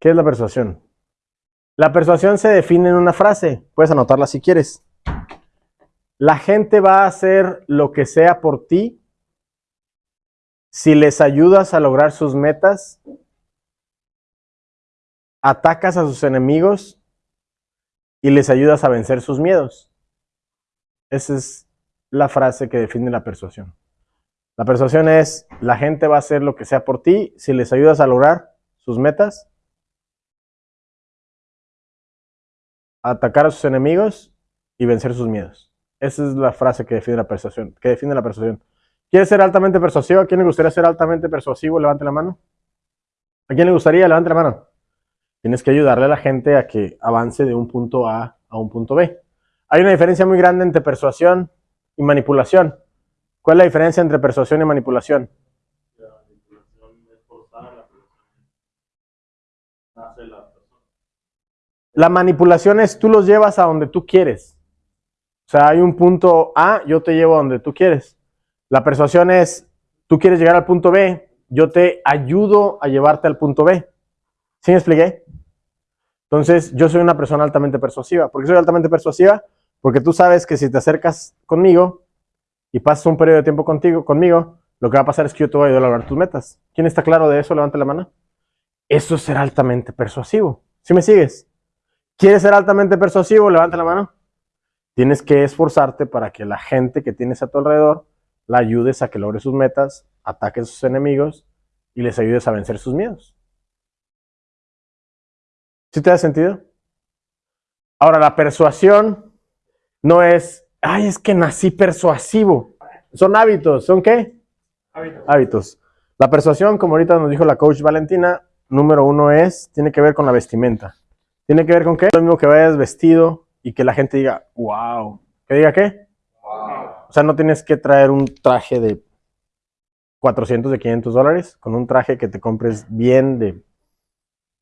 ¿Qué es la persuasión? La persuasión se define en una frase. Puedes anotarla si quieres. La gente va a hacer lo que sea por ti si les ayudas a lograr sus metas, atacas a sus enemigos y les ayudas a vencer sus miedos. Esa es la frase que define la persuasión. La persuasión es, la gente va a hacer lo que sea por ti si les ayudas a lograr sus metas, atacar a sus enemigos y vencer sus miedos. Esa es la frase que define la persuasión. Que define la persuasión. ¿Quieres ser altamente persuasivo? ¿A quién le gustaría ser altamente persuasivo? Levante la mano. ¿A quién le gustaría? Levante la mano. Tienes que ayudarle a la gente a que avance de un punto A a un punto B. Hay una diferencia muy grande entre persuasión y manipulación. ¿Cuál es la diferencia entre persuasión y manipulación? La manipulación es forzar a la persona. La manipulación es tú los llevas a donde tú quieres. O sea, hay un punto A, yo te llevo a donde tú quieres. La persuasión es, tú quieres llegar al punto B, yo te ayudo a llevarte al punto B. ¿Sí me expliqué? Entonces, yo soy una persona altamente persuasiva. ¿Por qué soy altamente persuasiva? Porque tú sabes que si te acercas conmigo y pasas un periodo de tiempo contigo, conmigo, lo que va a pasar es que yo te voy a ayudar a lograr tus metas. ¿Quién está claro de eso? Levante la mano. Eso es ser altamente persuasivo. ¿Sí me sigues? ¿Quieres ser altamente persuasivo? Levante la mano. Tienes que esforzarte para que la gente que tienes a tu alrededor la ayudes a que logre sus metas, ataque a sus enemigos y les ayudes a vencer sus miedos. ¿Sí te da sentido? Ahora, la persuasión no es, ay, es que nací persuasivo. Son hábitos, ¿son qué? Hábitos. hábitos. La persuasión, como ahorita nos dijo la coach Valentina, número uno es, tiene que ver con la vestimenta. ¿Tiene que ver con qué? Lo mismo que vayas vestido y que la gente diga, wow. ¿Que diga qué? O sea, no tienes que traer un traje de 400, de 500 dólares. Con un traje que te compres bien de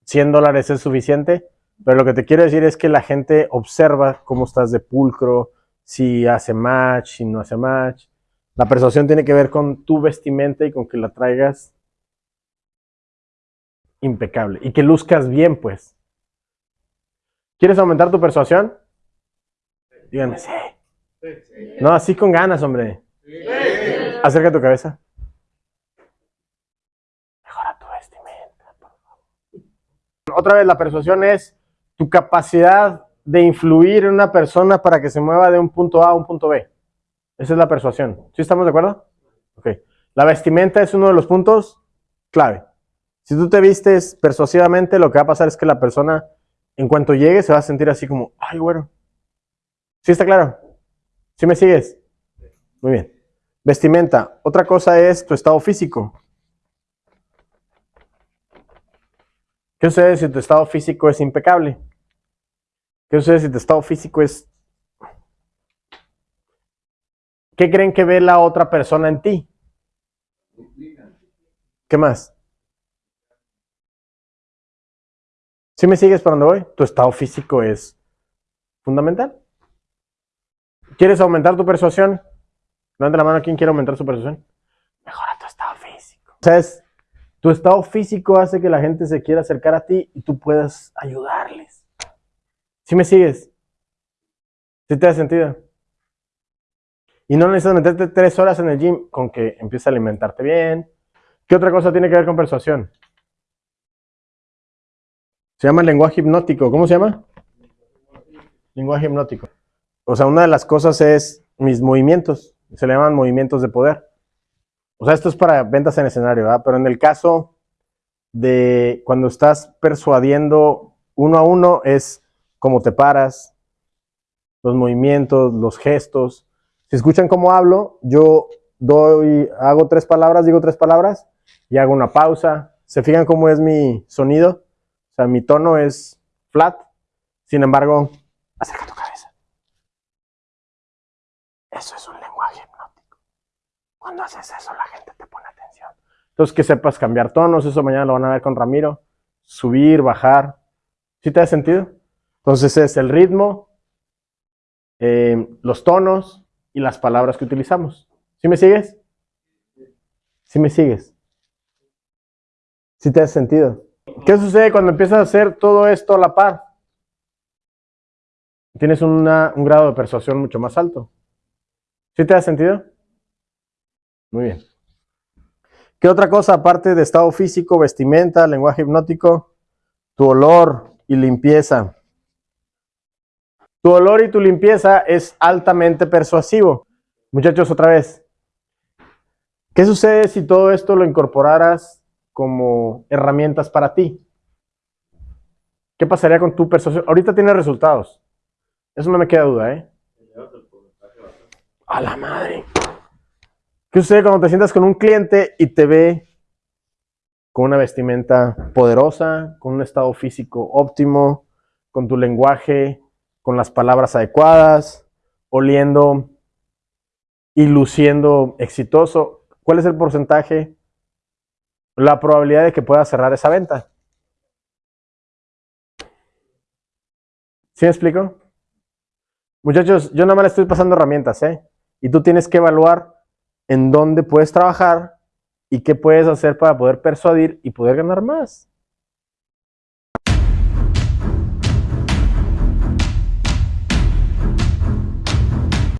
100 dólares es suficiente. Pero lo que te quiero decir es que la gente observa cómo estás de pulcro, si hace match, si no hace match. La persuasión tiene que ver con tu vestimenta y con que la traigas impecable y que luzcas bien, pues. ¿Quieres aumentar tu persuasión? Díganme, sí. No, así con ganas, hombre. Acerca tu cabeza. Mejora tu vestimenta, por favor. Otra vez, la persuasión es tu capacidad de influir en una persona para que se mueva de un punto A a un punto B. Esa es la persuasión. ¿Sí estamos de acuerdo? Ok. La vestimenta es uno de los puntos clave. Si tú te vistes persuasivamente, lo que va a pasar es que la persona, en cuanto llegue, se va a sentir así como, ay, bueno. ¿Sí está claro? ¿Sí me sigues? Muy bien. Vestimenta. Otra cosa es tu estado físico. ¿Qué sucede si tu estado físico es impecable? ¿Qué sucede si tu estado físico es... ¿Qué creen que ve la otra persona en ti? ¿Qué más? ¿Sí me sigues para dónde voy? Tu estado físico es fundamental. ¿Quieres aumentar tu persuasión? Levanta la mano, ¿quién quiere aumentar su persuasión? Mejora tu estado físico. O sea, tu estado físico hace que la gente se quiera acercar a ti y tú puedas ayudarles. ¿Sí me sigues? ¿Sí te da sentido? Y no necesitas meterte tres horas en el gym con que empieces a alimentarte bien. ¿Qué otra cosa tiene que ver con persuasión? Se llama lenguaje hipnótico. ¿Cómo se llama? Lenguaje hipnótico. O sea, una de las cosas es mis movimientos. Se le llaman movimientos de poder. O sea, esto es para ventas en escenario, ¿verdad? Pero en el caso de cuando estás persuadiendo uno a uno es cómo te paras, los movimientos, los gestos. Si escuchan cómo hablo, yo doy, hago tres palabras, digo tres palabras y hago una pausa. ¿Se fijan cómo es mi sonido? Sea, mi tono es flat. Sin embargo, acerca tu cabeza. Eso es un lenguaje hipnótico. Cuando haces eso, la gente te pone atención. Entonces, que sepas cambiar tonos, eso mañana lo van a ver con Ramiro. Subir, bajar. ¿Sí te da sentido? Entonces es el ritmo, eh, los tonos y las palabras que utilizamos. ¿Sí me sigues? ¿Sí me sigues? ¿Sí te da sentido? ¿Qué sucede cuando empiezas a hacer todo esto a la par? Tienes un grado de persuasión mucho más alto. ¿Sí te da sentido? Muy bien. ¿Qué otra cosa aparte de estado físico, vestimenta, lenguaje hipnótico? Tu olor y limpieza. Tu olor y tu limpieza es altamente persuasivo. Muchachos, otra vez. ¿Qué sucede si todo esto lo incorporaras como herramientas para ti? ¿Qué pasaría con tu persuasión? Ahorita tiene resultados. Eso no me queda duda, ¿eh? A la madre. ¿Qué sucede cuando te sientas con un cliente y te ve con una vestimenta poderosa, con un estado físico óptimo, con tu lenguaje, con las palabras adecuadas, oliendo y luciendo exitoso? ¿Cuál es el porcentaje? La probabilidad de que puedas cerrar esa venta. ¿Sí me explico? Muchachos, yo nada más le estoy pasando herramientas, ¿eh? Y tú tienes que evaluar en dónde puedes trabajar y qué puedes hacer para poder persuadir y poder ganar más.